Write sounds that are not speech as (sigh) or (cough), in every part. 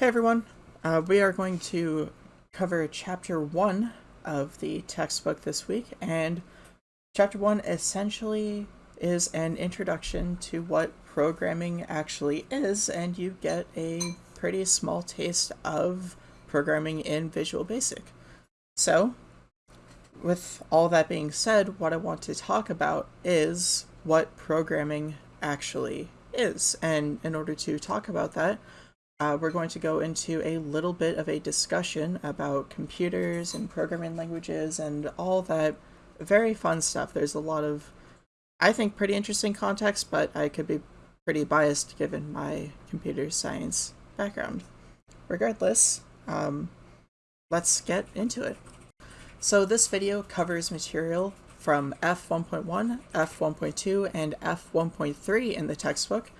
Hey everyone, uh, we are going to cover chapter one of the textbook this week, and chapter one essentially is an introduction to what programming actually is, and you get a pretty small taste of programming in Visual Basic. So, with all that being said, what I want to talk about is what programming actually is, and in order to talk about that, uh, we're going to go into a little bit of a discussion about computers and programming languages and all that very fun stuff. There's a lot of, I think, pretty interesting context, but I could be pretty biased given my computer science background. Regardless, um, let's get into it. So this video covers material from F1.1, F1.2, and F1.3 in the textbook,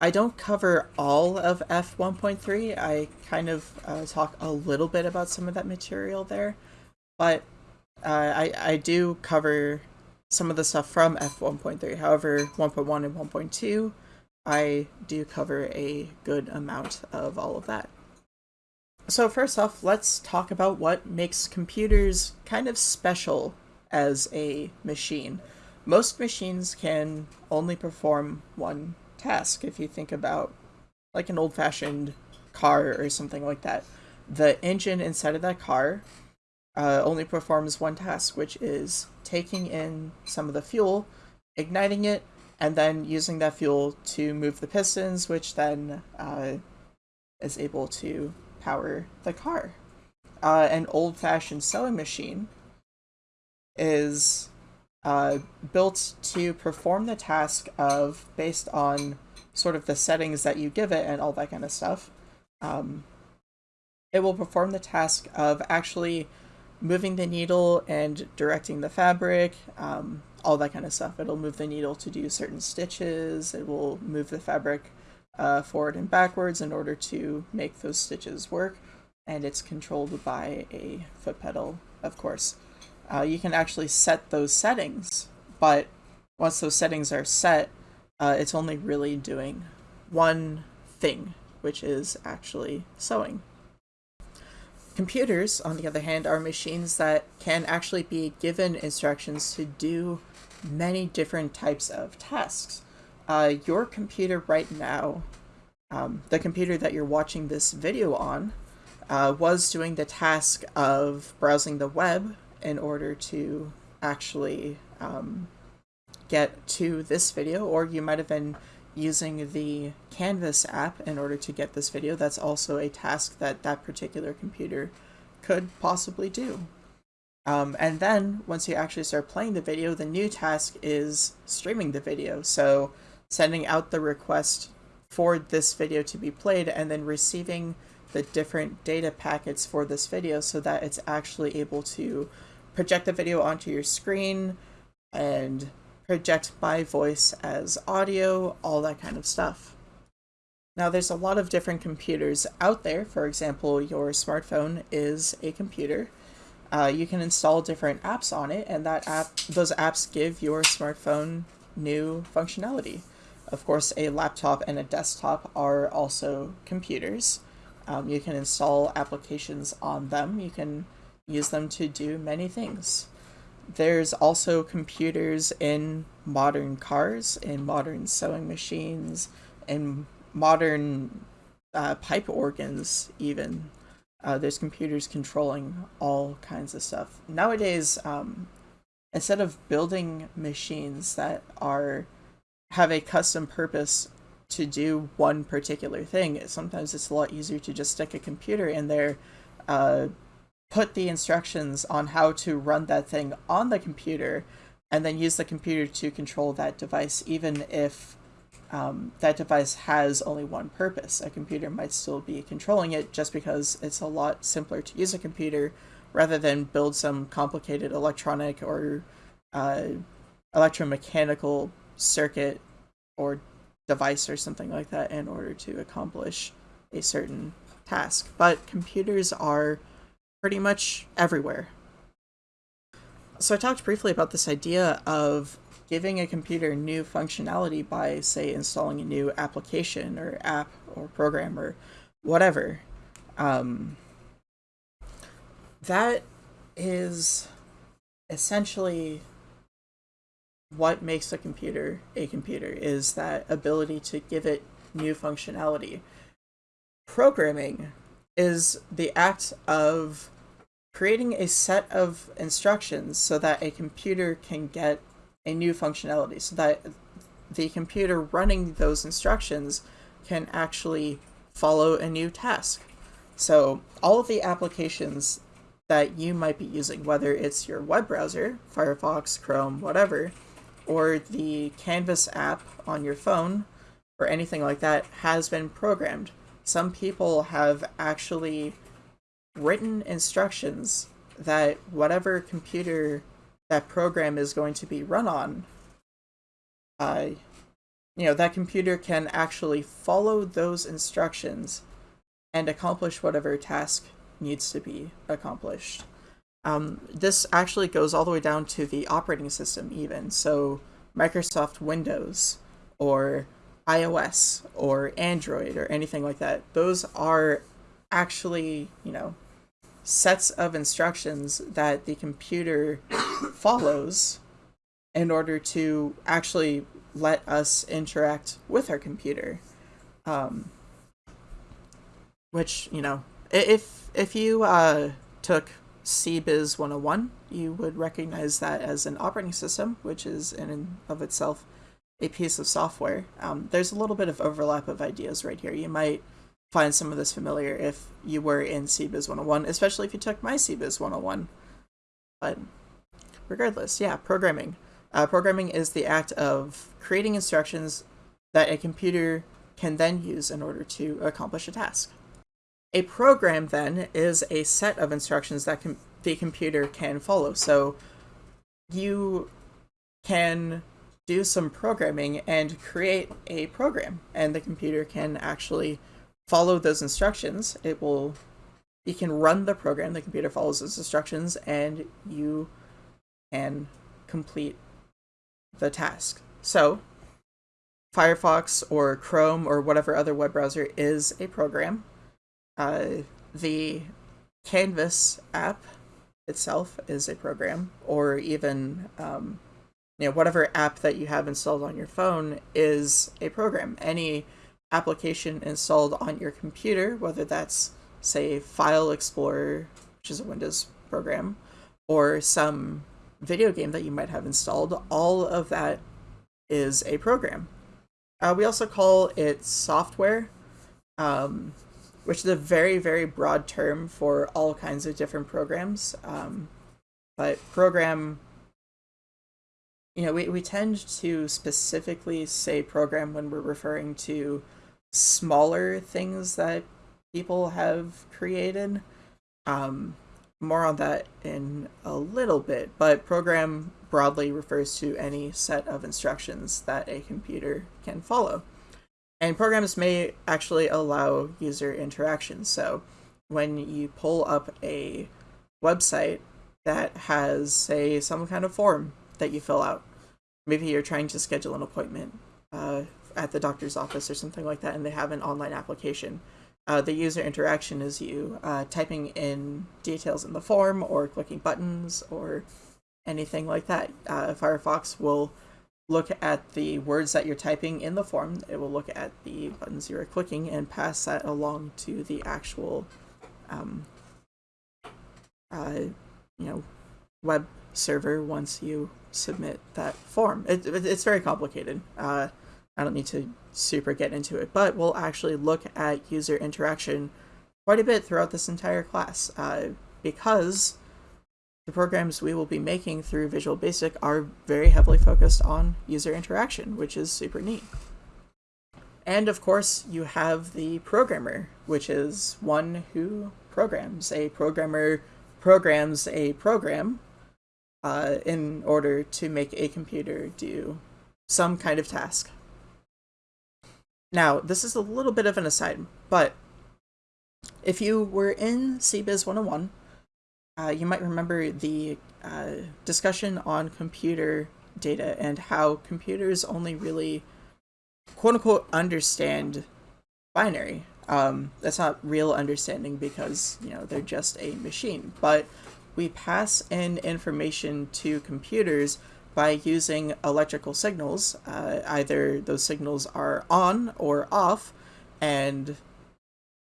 I don't cover all of F1.3. I kind of uh, talk a little bit about some of that material there, but uh, I, I do cover some of the stuff from F1.3. However, 1.1 and 1.2, I do cover a good amount of all of that. So first off, let's talk about what makes computers kind of special as a machine. Most machines can only perform one task if you think about like an old-fashioned car or something like that. The engine inside of that car uh, only performs one task, which is taking in some of the fuel, igniting it, and then using that fuel to move the pistons, which then uh, is able to power the car. Uh, an old-fashioned sewing machine is uh, built to perform the task of based on sort of the settings that you give it and all that kind of stuff. Um, it will perform the task of actually moving the needle and directing the fabric, um, all that kind of stuff. It'll move the needle to do certain stitches. It will move the fabric uh, forward and backwards in order to make those stitches work. And it's controlled by a foot pedal, of course uh, you can actually set those settings, but once those settings are set, uh, it's only really doing one thing, which is actually sewing. Computers, on the other hand, are machines that can actually be given instructions to do many different types of tasks. Uh, your computer right now, um, the computer that you're watching this video on, uh, was doing the task of browsing the web in order to actually um, get to this video, or you might have been using the Canvas app in order to get this video. That's also a task that that particular computer could possibly do. Um, and then once you actually start playing the video, the new task is streaming the video. So sending out the request for this video to be played and then receiving the different data packets for this video so that it's actually able to project the video onto your screen and project my voice as audio, all that kind of stuff. Now there's a lot of different computers out there. For example, your smartphone is a computer. Uh, you can install different apps on it and that app, those apps give your smartphone new functionality. Of course, a laptop and a desktop are also computers. Um, you can install applications on them. You can use them to do many things. There's also computers in modern cars, in modern sewing machines, in modern uh, pipe organs, even. Uh, there's computers controlling all kinds of stuff. Nowadays, um, instead of building machines that are have a custom purpose to do one particular thing, sometimes it's a lot easier to just stick a computer in there, uh, put the instructions on how to run that thing on the computer and then use the computer to control that device even if um, that device has only one purpose. A computer might still be controlling it just because it's a lot simpler to use a computer rather than build some complicated electronic or uh, electromechanical circuit or device or something like that in order to accomplish a certain task. But computers are pretty much everywhere. So I talked briefly about this idea of giving a computer new functionality by, say, installing a new application or app or program or whatever. Um, that is essentially what makes a computer a computer is that ability to give it new functionality. Programming is the act of creating a set of instructions so that a computer can get a new functionality, so that the computer running those instructions can actually follow a new task. So all of the applications that you might be using, whether it's your web browser, Firefox, Chrome, whatever, or the Canvas app on your phone, or anything like that, has been programmed. Some people have actually written instructions that whatever computer that program is going to be run on, uh, you know, that computer can actually follow those instructions and accomplish whatever task needs to be accomplished. Um, this actually goes all the way down to the operating system even. So Microsoft Windows or iOS or Android or anything like that, those are actually, you know, sets of instructions that the computer (coughs) follows in order to actually let us interact with our computer. Um, which, you know, if if you uh, took CBiz 101, you would recognize that as an operating system, which is in and of itself a piece of software. Um, there's a little bit of overlap of ideas right here. You might find some of this familiar if you were in CBiz 101, especially if you took my CBiz 101. But regardless, yeah, programming. Uh, programming is the act of creating instructions that a computer can then use in order to accomplish a task. A program then is a set of instructions that com the computer can follow. So you can do some programming and create a program and the computer can actually follow those instructions. It will you can run the program, the computer follows those instructions and you can complete the task. So Firefox or Chrome or whatever other web browser is a program. Uh, the Canvas app itself is a program, or even um, you know whatever app that you have installed on your phone is a program. Any application installed on your computer, whether that's say File Explorer, which is a Windows program, or some video game that you might have installed, all of that is a program. Uh, we also call it software, um, which is a very, very broad term for all kinds of different programs. Um, but program, you know, we, we tend to specifically say program when we're referring to smaller things that people have created. Um, more on that in a little bit, but program broadly refers to any set of instructions that a computer can follow. And programs may actually allow user interaction. So when you pull up a website that has, say, some kind of form that you fill out, maybe you're trying to schedule an appointment uh, at the doctor's office or something like that, and they have an online application uh, the user interaction is you uh, typing in details in the form or clicking buttons or anything like that. Uh, Firefox will look at the words that you're typing in the form. It will look at the buttons you're clicking and pass that along to the actual, um, uh, you know, web server once you submit that form. It, it, it's very complicated. Uh, I don't need to super get into it, but we'll actually look at user interaction quite a bit throughout this entire class uh, because the programs we will be making through Visual Basic are very heavily focused on user interaction, which is super neat. And of course, you have the programmer, which is one who programs. A programmer programs a program uh, in order to make a computer do some kind of task. Now, this is a little bit of an aside, but if you were in CBiz 101, uh, you might remember the uh, discussion on computer data and how computers only really quote unquote understand binary. Um, that's not real understanding because you know they're just a machine, but we pass in information to computers by using electrical signals. Uh, either those signals are on or off, and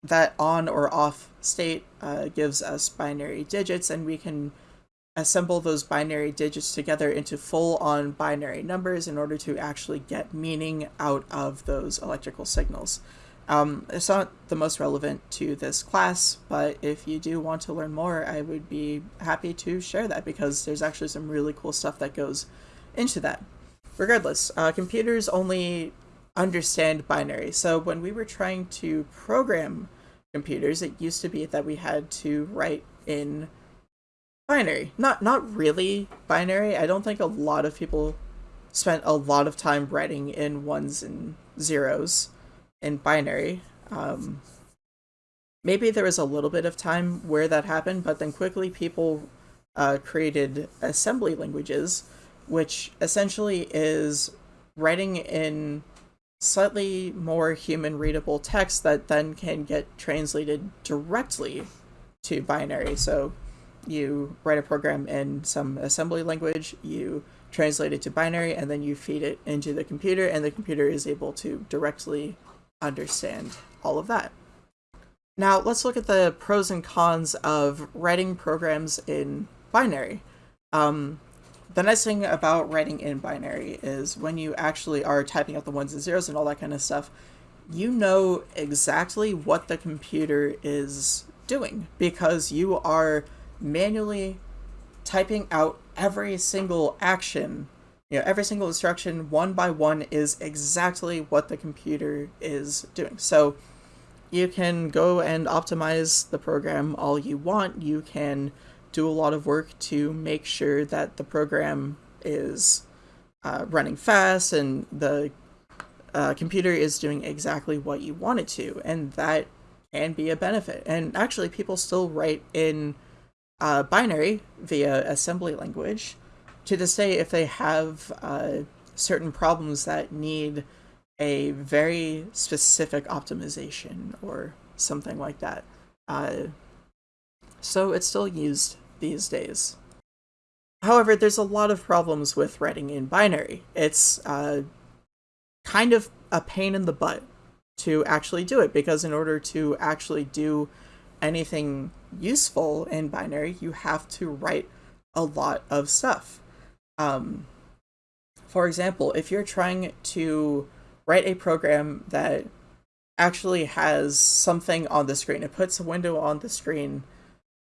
that on or off state uh, gives us binary digits, and we can assemble those binary digits together into full-on binary numbers in order to actually get meaning out of those electrical signals. Um, it's not the most relevant to this class, but if you do want to learn more, I would be happy to share that because there's actually some really cool stuff that goes into that. Regardless, uh, computers only understand binary. So when we were trying to program computers, it used to be that we had to write in binary. Not not really binary. I don't think a lot of people spent a lot of time writing in ones and zeros in binary. Um, maybe there was a little bit of time where that happened, but then quickly people uh, created assembly languages, which essentially is writing in slightly more human readable text that then can get translated directly to binary. So you write a program in some assembly language, you translate it to binary, and then you feed it into the computer, and the computer is able to directly understand all of that. Now let's look at the pros and cons of writing programs in binary. Um, the nice thing about writing in binary is when you actually are typing out the ones and zeros and all that kind of stuff, you know exactly what the computer is doing because you are manually typing out every single action you know, every single instruction one by one is exactly what the computer is doing. So you can go and optimize the program all you want. You can do a lot of work to make sure that the program is uh, running fast and the uh, computer is doing exactly what you want it to. And that can be a benefit. And actually, people still write in uh, binary via assembly language to this day, if they have uh, certain problems that need a very specific optimization or something like that. Uh, so it's still used these days. However, there's a lot of problems with writing in binary. It's uh, kind of a pain in the butt to actually do it because in order to actually do anything useful in binary, you have to write a lot of stuff. Um, for example, if you're trying to write a program that actually has something on the screen, it puts a window on the screen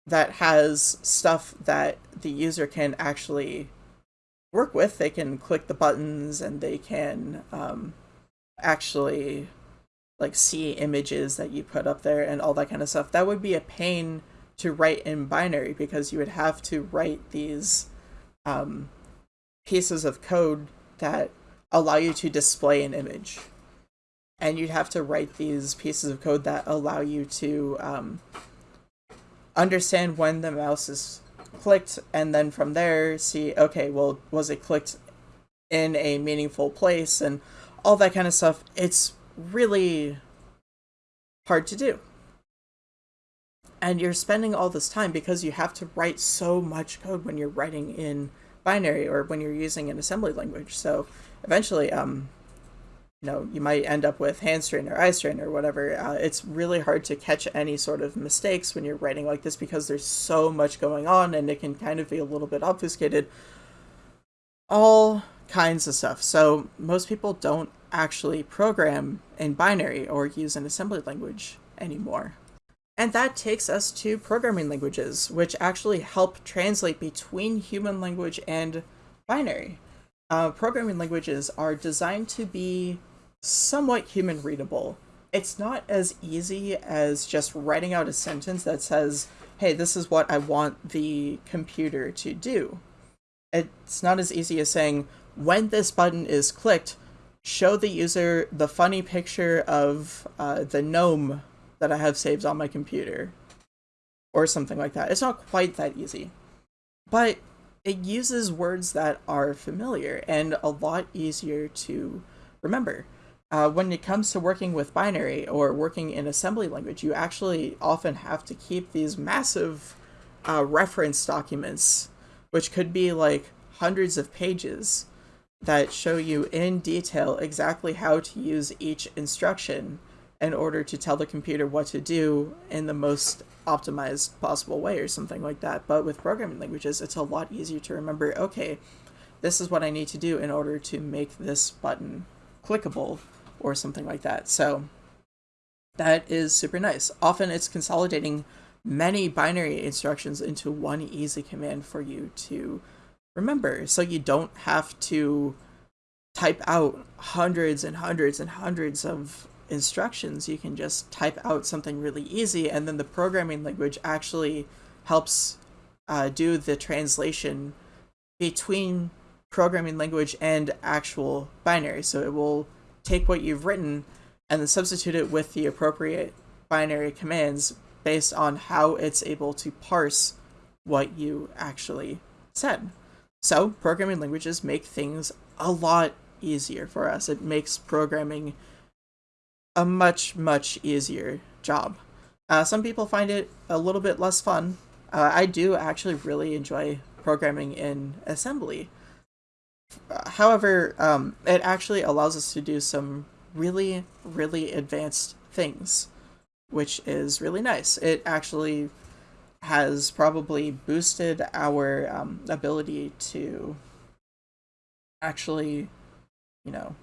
that has stuff that the user can actually work with. They can click the buttons and they can um, actually like see images that you put up there and all that kind of stuff. That would be a pain to write in binary because you would have to write these um, pieces of code that allow you to display an image. And you'd have to write these pieces of code that allow you to um, understand when the mouse is clicked, and then from there see, okay, well, was it clicked in a meaningful place, and all that kind of stuff. It's really hard to do. And you're spending all this time because you have to write so much code when you're writing in binary or when you're using an assembly language. So eventually, um, you know, you might end up with hand strain or eye strain or whatever. Uh, it's really hard to catch any sort of mistakes when you're writing like this because there's so much going on and it can kind of be a little bit obfuscated. All kinds of stuff. So most people don't actually program in binary or use an assembly language anymore. And that takes us to programming languages, which actually help translate between human language and binary. Uh, programming languages are designed to be somewhat human readable. It's not as easy as just writing out a sentence that says, hey, this is what I want the computer to do. It's not as easy as saying, when this button is clicked, show the user the funny picture of uh, the gnome that I have saved on my computer or something like that. It's not quite that easy, but it uses words that are familiar and a lot easier to remember. uh, when it comes to working with binary or working in assembly language, you actually often have to keep these massive uh, reference documents, which could be like hundreds of pages that show you in detail exactly how to use each instruction in order to tell the computer what to do in the most optimized possible way or something like that. But with programming languages, it's a lot easier to remember, okay, this is what I need to do in order to make this button clickable or something like that. So that is super nice. Often it's consolidating many binary instructions into one easy command for you to remember. So you don't have to type out hundreds and hundreds and hundreds of instructions. You can just type out something really easy, and then the programming language actually helps uh, do the translation between programming language and actual binary. So it will take what you've written and then substitute it with the appropriate binary commands based on how it's able to parse what you actually said. So, programming languages make things a lot easier for us. It makes programming a much, much easier job. Uh, some people find it a little bit less fun. Uh, I do actually really enjoy programming in assembly. However, um, it actually allows us to do some really, really advanced things, which is really nice. It actually has probably boosted our um, ability to actually, you know,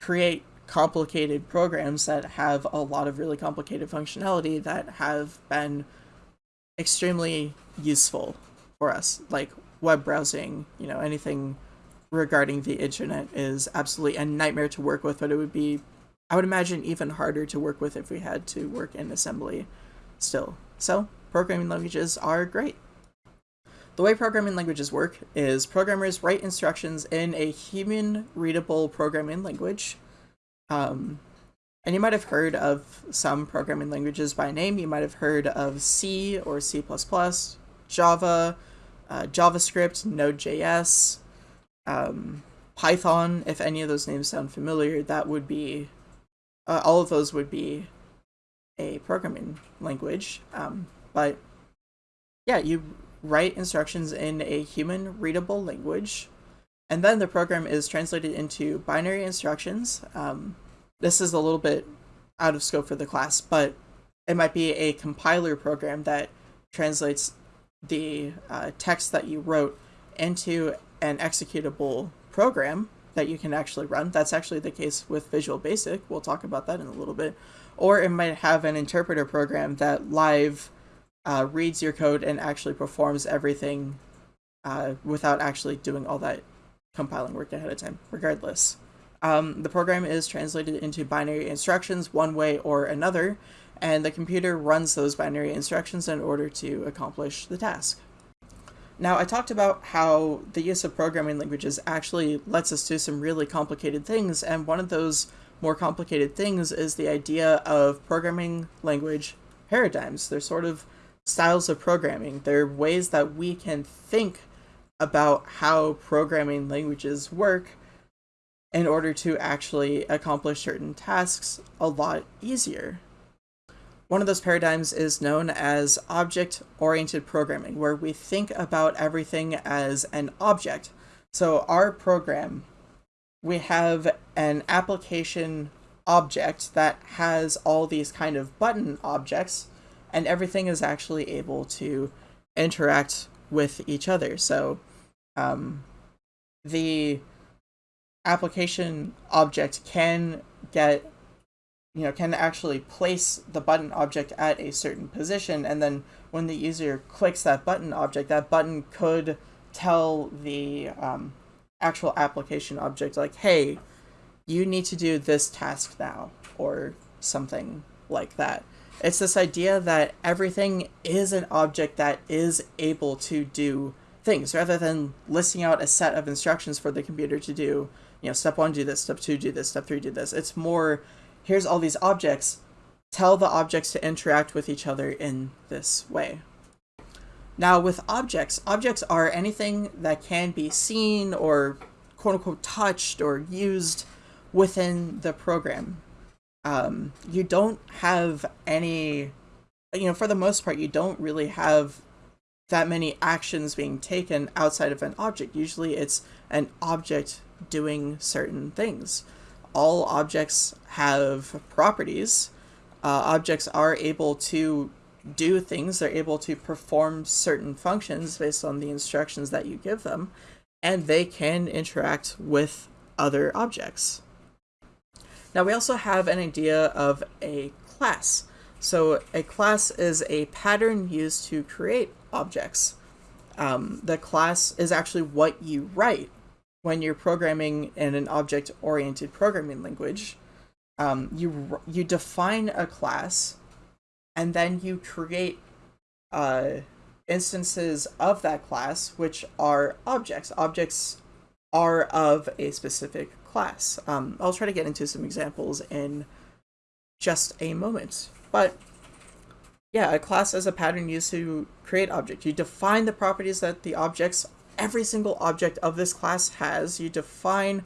create complicated programs that have a lot of really complicated functionality that have been extremely useful for us, like web browsing, you know, anything regarding the internet is absolutely a nightmare to work with, but it would be, I would imagine, even harder to work with if we had to work in assembly still. So, programming languages are great. The way programming languages work is programmers write instructions in a human readable programming language um, and you might have heard of some programming languages by name. You might have heard of C or C++, Java, uh, JavaScript, Node.js, um, Python. If any of those names sound familiar, that would be, uh, all of those would be a programming language. Um, but yeah, you write instructions in a human readable language, and then the program is translated into binary instructions. Um, this is a little bit out of scope for the class, but it might be a compiler program that translates the uh, text that you wrote into an executable program that you can actually run. That's actually the case with Visual Basic. We'll talk about that in a little bit. Or it might have an interpreter program that live uh, reads your code and actually performs everything uh, without actually doing all that compiling work ahead of time. Regardless, um, the program is translated into binary instructions one way or another, and the computer runs those binary instructions in order to accomplish the task. Now, I talked about how the use of programming languages actually lets us do some really complicated things, and one of those more complicated things is the idea of programming language paradigms. They're sort of styles of programming. They're ways that we can think about how programming languages work in order to actually accomplish certain tasks a lot easier. One of those paradigms is known as object-oriented programming, where we think about everything as an object. So our program, we have an application object that has all these kind of button objects, and everything is actually able to interact with each other. So um, the application object can get you know can actually place the button object at a certain position and then when the user clicks that button object that button could tell the um, actual application object like hey you need to do this task now or something like that. It's this idea that everything is an object that is able to do things. Rather than listing out a set of instructions for the computer to do you know, step one, do this, step two, do this, step three, do this. It's more, here's all these objects, tell the objects to interact with each other in this way. Now with objects, objects are anything that can be seen or quote unquote touched or used within the program. Um, you don't have any, you know, for the most part, you don't really have that many actions being taken outside of an object. Usually it's an object doing certain things. All objects have properties. Uh, objects are able to do things, they're able to perform certain functions based on the instructions that you give them, and they can interact with other objects. Now we also have an idea of a class. So a class is a pattern used to create objects. Um, the class is actually what you write when you're programming in an object-oriented programming language. Um, you you define a class, and then you create uh, instances of that class, which are objects. Objects are of a specific class. Um, I'll try to get into some examples in just a moment. But yeah, a class is a pattern used to create object. You define the properties that the objects, every single object of this class has. You define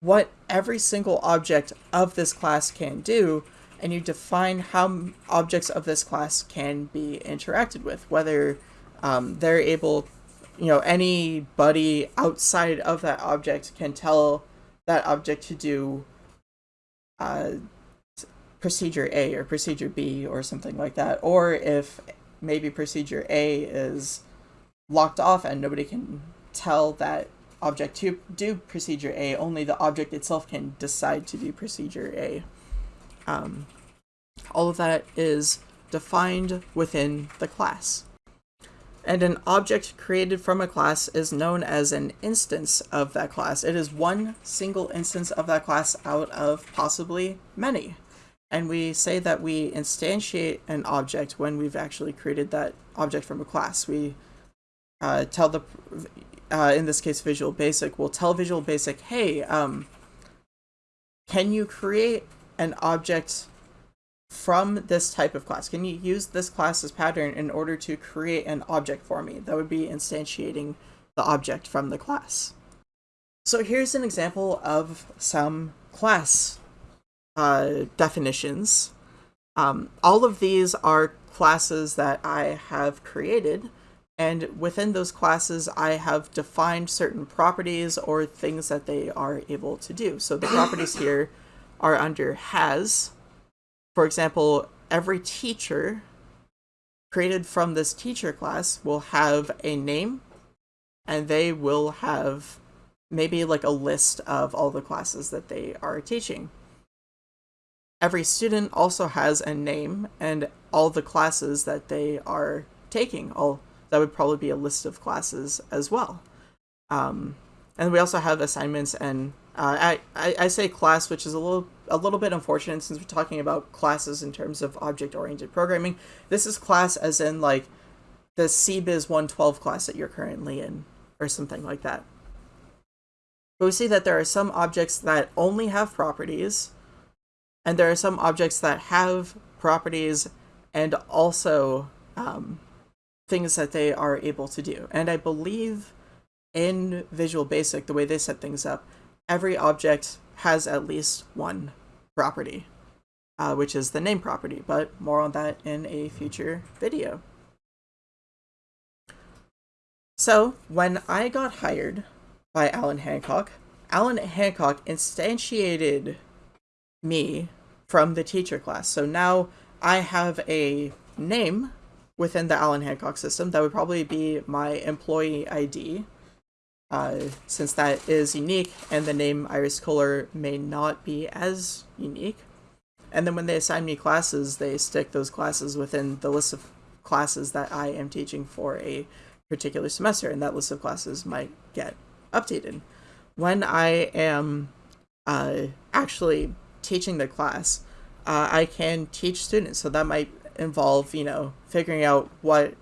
what every single object of this class can do, and you define how objects of this class can be interacted with, whether um, they're able, you know, anybody outside of that object can tell that object to do uh, procedure A or procedure B or something like that. Or if maybe procedure A is locked off and nobody can tell that object to do procedure A, only the object itself can decide to do procedure A. Um, all of that is defined within the class. And an object created from a class is known as an instance of that class. It is one single instance of that class out of possibly many. And we say that we instantiate an object when we've actually created that object from a class. We uh, tell the, uh, in this case, Visual Basic, we'll tell Visual Basic, hey, um, can you create an object from this type of class? Can you use this class's pattern in order to create an object for me? That would be instantiating the object from the class. So here's an example of some class uh, definitions. Um, all of these are classes that I have created, and within those classes I have defined certain properties or things that they are able to do. So the properties (coughs) here are under has. For example, every teacher created from this teacher class will have a name, and they will have maybe like a list of all the classes that they are teaching. Every student also has a name and all the classes that they are taking. All that would probably be a list of classes as well. Um, and we also have assignments and uh, I, I, I say class, which is a little a little bit unfortunate since we're talking about classes in terms of object-oriented programming. This is class as in like the CBiz 112 class that you're currently in or something like that. But we see that there are some objects that only have properties and there are some objects that have properties and also um, things that they are able to do. And I believe in Visual Basic, the way they set things up, every object has at least one property, uh, which is the name property, but more on that in a future video. So, when I got hired by Allan Hancock, Allan Hancock instantiated me from the teacher class. So now I have a name within the Allan Hancock system that would probably be my employee ID, uh, since that is unique and the name Iris Kohler may not be as unique. And then when they assign me classes, they stick those classes within the list of classes that I am teaching for a particular semester, and that list of classes might get updated. When I am uh, actually teaching the class, uh, I can teach students. So that might involve, you know, figuring out what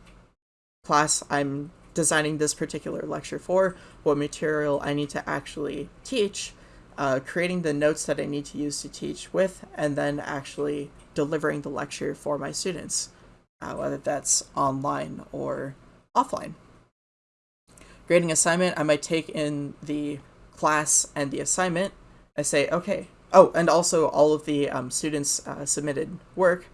class I'm designing this particular lecture for, what material I need to actually teach, uh, creating the notes that I need to use to teach with, and then actually delivering the lecture for my students, uh, whether that's online or offline. Grading assignment, I might take in the class and the assignment, I say, okay, oh, and also all of the um, students uh, submitted work.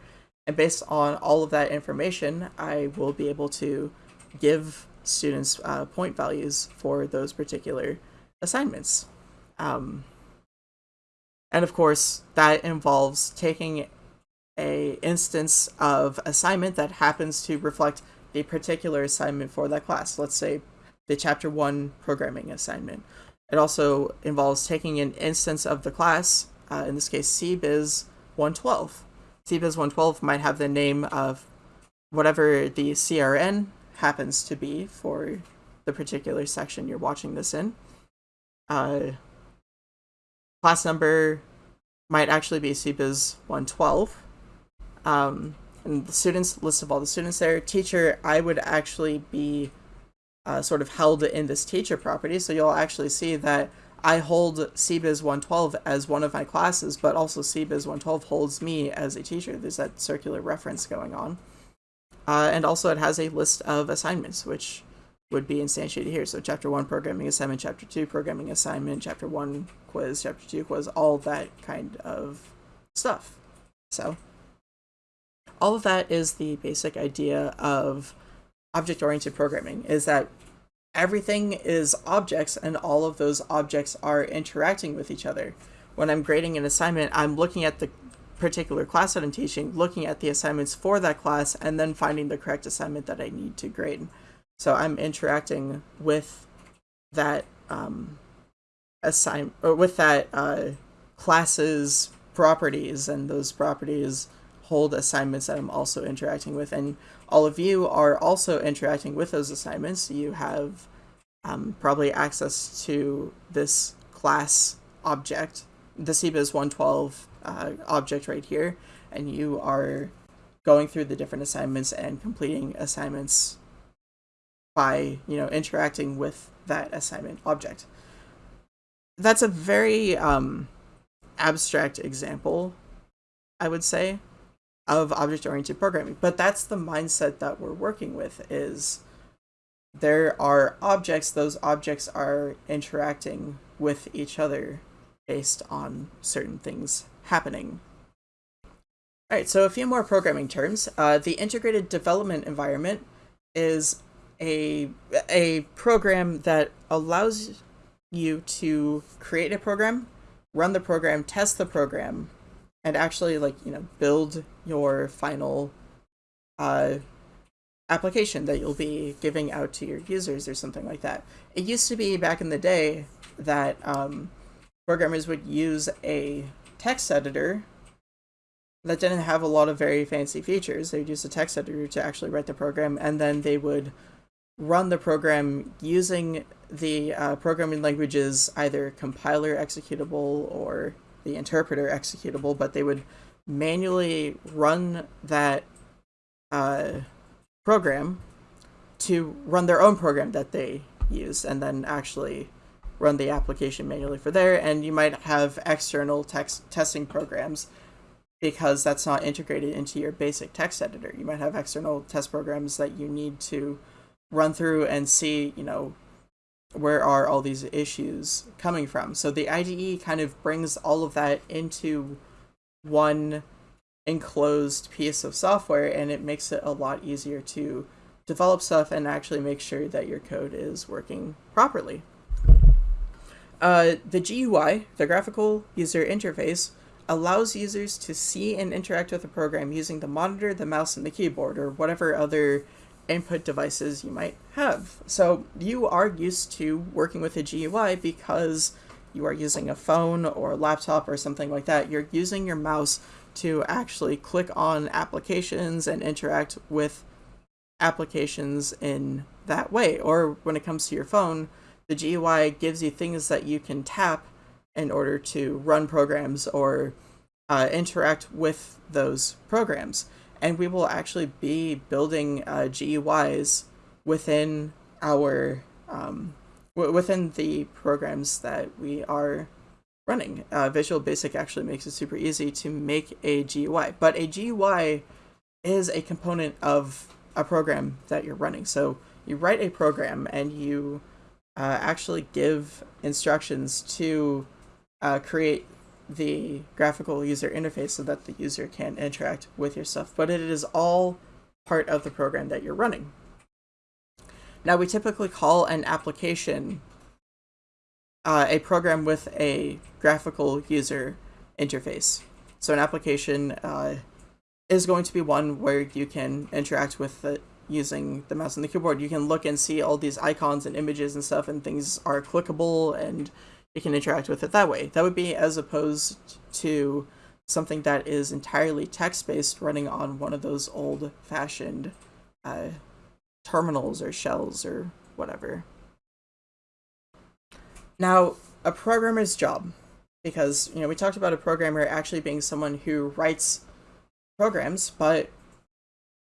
And based on all of that information, I will be able to give students uh, point values for those particular assignments. Um, and of course, that involves taking a instance of assignment that happens to reflect the particular assignment for that class. Let's say the chapter 1 programming assignment. It also involves taking an instance of the class, uh, in this case CBiz 112. CBiz 112 might have the name of whatever the CRN happens to be for the particular section you're watching this in. Uh, class number might actually be CBiz 112. Um, and the students, list of all the students there. Teacher, I would actually be uh, sort of held in this teacher property. So you'll actually see that I hold CBiz 112 as one of my classes, but also CBiz 112 holds me as a teacher. There's that circular reference going on. Uh, and also it has a list of assignments, which would be instantiated here. So chapter 1 programming assignment, chapter 2 programming assignment, chapter 1 quiz, chapter 2 quiz, all that kind of stuff. So all of that is the basic idea of object-oriented programming, is that everything is objects and all of those objects are interacting with each other. When I'm grading an assignment, I'm looking at the particular class that I'm teaching, looking at the assignments for that class, and then finding the correct assignment that I need to grade. So I'm interacting with that um, assign or with that uh, class's properties, and those properties hold assignments that I'm also interacting with, and all of you are also interacting with those assignments. You have um, probably access to this class object, the CBiz 112 uh, object right here, and you are going through the different assignments and completing assignments by, you know, interacting with that assignment object. That's a very um, abstract example, I would say, of object-oriented programming. But that's the mindset that we're working with is there are objects, those objects are interacting with each other based on certain things happening. All right, so a few more programming terms. Uh, the integrated development environment is a, a program that allows you to create a program, run the program, test the program, and actually like, you know, build your final uh, application that you'll be giving out to your users or something like that. It used to be back in the day that um, programmers would use a text editor that didn't have a lot of very fancy features. They would use a text editor to actually write the program, and then they would run the program using the uh, programming language's either compiler executable or the interpreter executable, but they would manually run that uh, program to run their own program that they use and then actually run the application manually for there. And you might have external text testing programs because that's not integrated into your basic text editor. You might have external test programs that you need to run through and see, you know, where are all these issues coming from. So the IDE kind of brings all of that into one enclosed piece of software and it makes it a lot easier to develop stuff and actually make sure that your code is working properly. Uh, the GUI, the graphical user interface, allows users to see and interact with the program using the monitor, the mouse, and the keyboard, or whatever other input devices you might have. So you are used to working with a GUI because you are using a phone or a laptop or something like that. You're using your mouse to actually click on applications and interact with applications in that way. Or when it comes to your phone, the GUI gives you things that you can tap in order to run programs or uh, interact with those programs. And we will actually be building uh, GUIs within our um, within the programs that we are running. Uh, Visual Basic actually makes it super easy to make a GUI, but a GUI is a component of a program that you're running. So you write a program and you uh, actually give instructions to uh, create the graphical user interface so that the user can interact with your stuff, but it is all part of the program that you're running. Now, we typically call an application uh, a program with a graphical user interface. So an application uh, is going to be one where you can interact with it using the mouse and the keyboard. You can look and see all these icons and images and stuff, and things are clickable, and you can interact with it that way. That would be as opposed to something that is entirely text-based running on one of those old-fashioned uh, terminals or shells or whatever. Now, a programmer's job, because, you know, we talked about a programmer actually being someone who writes programs, but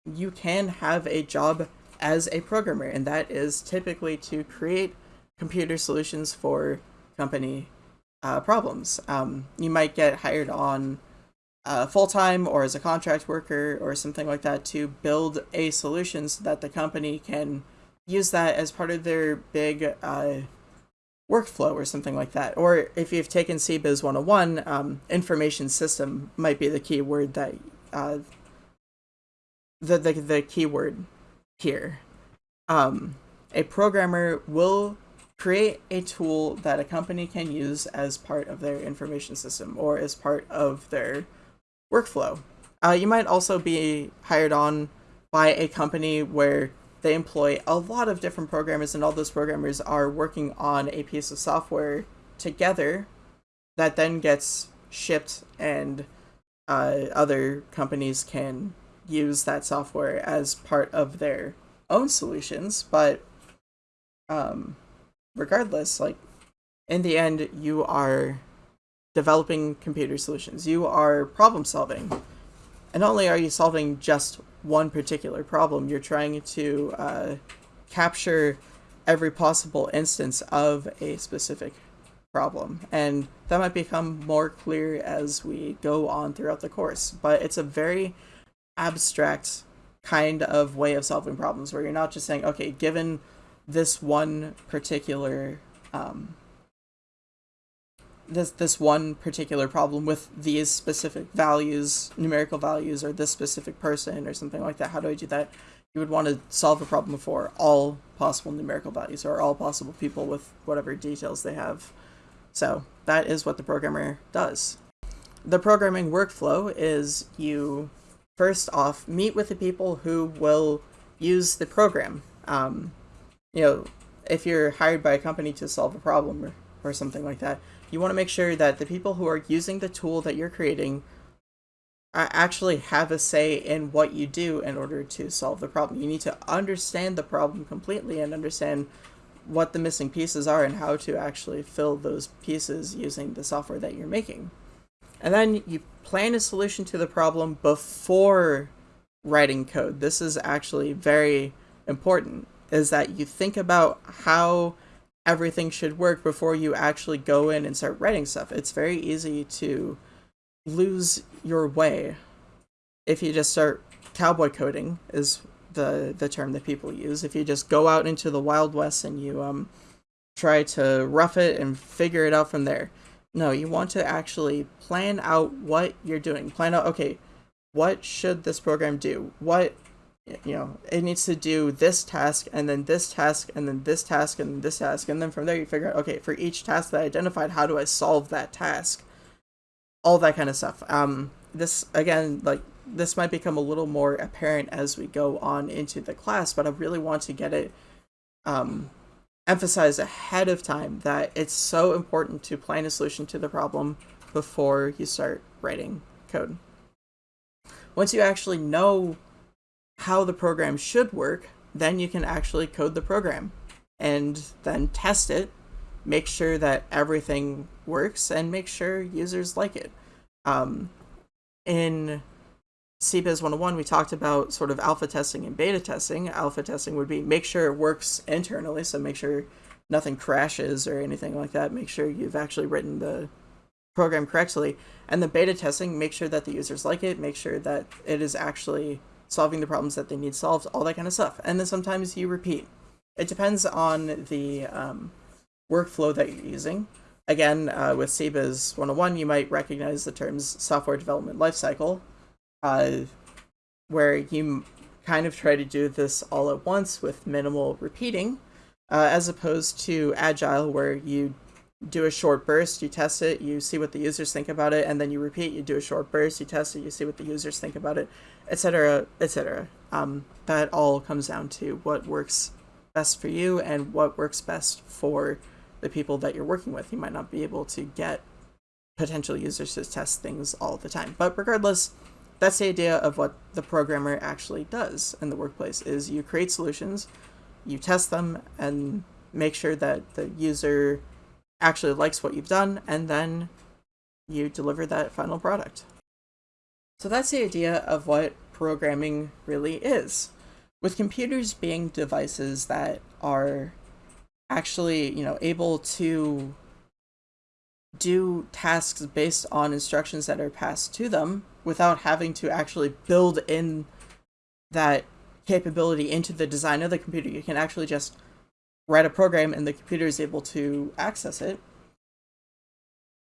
you can have a job as a programmer, and that is typically to create computer solutions for company uh, problems. Um, you might get hired on uh, full time or as a contract worker or something like that to build a solution so that the company can use that as part of their big uh, workflow or something like that. Or if you've taken CBIS 101, um, information system might be the key word that uh, the, the the keyword here. Um, a programmer will create a tool that a company can use as part of their information system or as part of their workflow. Uh, you might also be hired on by a company where they employ a lot of different programmers, and all those programmers are working on a piece of software together that then gets shipped, and uh, other companies can use that software as part of their own solutions. But um, regardless, like in the end, you are developing computer solutions. You are problem solving. And not only are you solving just one particular problem, you're trying to uh, capture every possible instance of a specific problem. And that might become more clear as we go on throughout the course. But it's a very abstract kind of way of solving problems where you're not just saying, okay, given this one particular um, this this one particular problem with these specific values, numerical values, or this specific person, or something like that. How do I do that? You would want to solve a problem for all possible numerical values, or all possible people with whatever details they have. So that is what the programmer does. The programming workflow is you first off meet with the people who will use the program. Um, you know, if you're hired by a company to solve a problem or, or something like that, you want to make sure that the people who are using the tool that you're creating actually have a say in what you do in order to solve the problem. You need to understand the problem completely and understand what the missing pieces are and how to actually fill those pieces using the software that you're making. And then you plan a solution to the problem before writing code. This is actually very important is that you think about how everything should work before you actually go in and start writing stuff. It's very easy to lose your way if you just start cowboy coding is the the term that people use. If you just go out into the wild west and you um try to rough it and figure it out from there. No, you want to actually plan out what you're doing. Plan out okay, what should this program do? What you know, it needs to do this task and then this task and then this task and this task. And then from there you figure out, okay, for each task that I identified, how do I solve that task? All that kind of stuff. Um, this, again, like, this might become a little more apparent as we go on into the class, but I really want to get it um, emphasized ahead of time that it's so important to plan a solution to the problem before you start writing code. Once you actually know how the program should work, then you can actually code the program and then test it, make sure that everything works, and make sure users like it. Um, in CBIS 101, we talked about sort of alpha testing and beta testing. Alpha testing would be make sure it works internally, so make sure nothing crashes or anything like that. Make sure you've actually written the program correctly. And the beta testing, make sure that the users like it, make sure that it is actually solving the problems that they need solved, all that kind of stuff. And then sometimes you repeat. It depends on the um, workflow that you're using. again, uh, with CBIS 101, you might recognize the terms software development lifecycle, uh, where you kind of try to do this all at once with minimal repeating, uh, as opposed to Agile, where you do a short burst, you test it, you see what the users think about it, and then you repeat, you do a short burst, you test it, you see what the users think about it, etc., etc. Um, that all comes down to what works best for you and what works best for the people that you're working with. You might not be able to get potential users to test things all the time. But regardless, that's the idea of what the programmer actually does in the workplace is you create solutions, you test them and make sure that the user actually likes what you've done, and then you deliver that final product. So that's the idea of what programming really is. With computers being devices that are actually, you know, able to do tasks based on instructions that are passed to them without having to actually build in that capability into the design of the computer. You can actually just write a program and the computer is able to access it.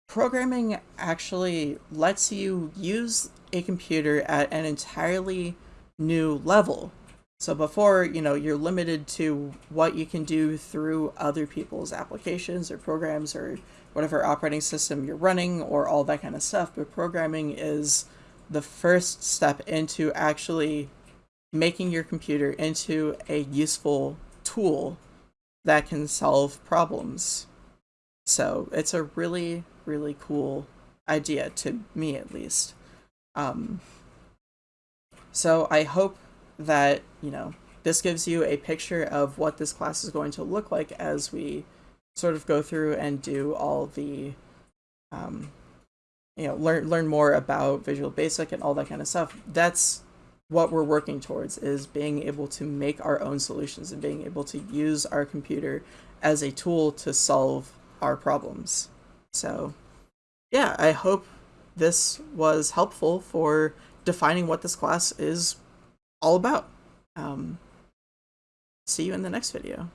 Programming actually lets you use a computer at an entirely new level. So before, you know, you're limited to what you can do through other people's applications or programs or whatever operating system you're running or all that kind of stuff. But programming is the first step into actually making your computer into a useful tool that can solve problems. So it's a really, really cool idea, to me at least. Um, so I hope that, you know, this gives you a picture of what this class is going to look like as we sort of go through and do all the, um, you know, learn, learn more about Visual Basic and all that kind of stuff. That's what we're working towards is being able to make our own solutions and being able to use our computer as a tool to solve our problems. So yeah, I hope this was helpful for defining what this class is all about. Um, see you in the next video.